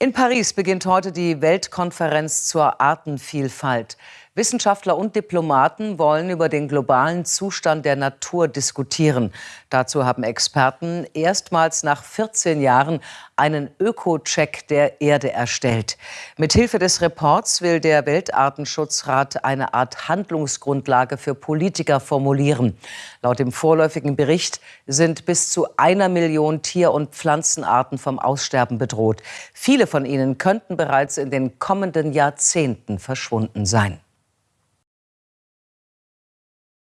In Paris beginnt heute die Weltkonferenz zur Artenvielfalt. Wissenschaftler und Diplomaten wollen über den globalen Zustand der Natur diskutieren. Dazu haben Experten erstmals nach 14 Jahren einen Öko-Check der Erde erstellt. Mithilfe des Reports will der Weltartenschutzrat eine Art Handlungsgrundlage für Politiker formulieren. Laut dem vorläufigen Bericht sind bis zu einer Million Tier- und Pflanzenarten vom Aussterben bedroht. Viele von ihnen könnten bereits in den kommenden Jahrzehnten verschwunden sein.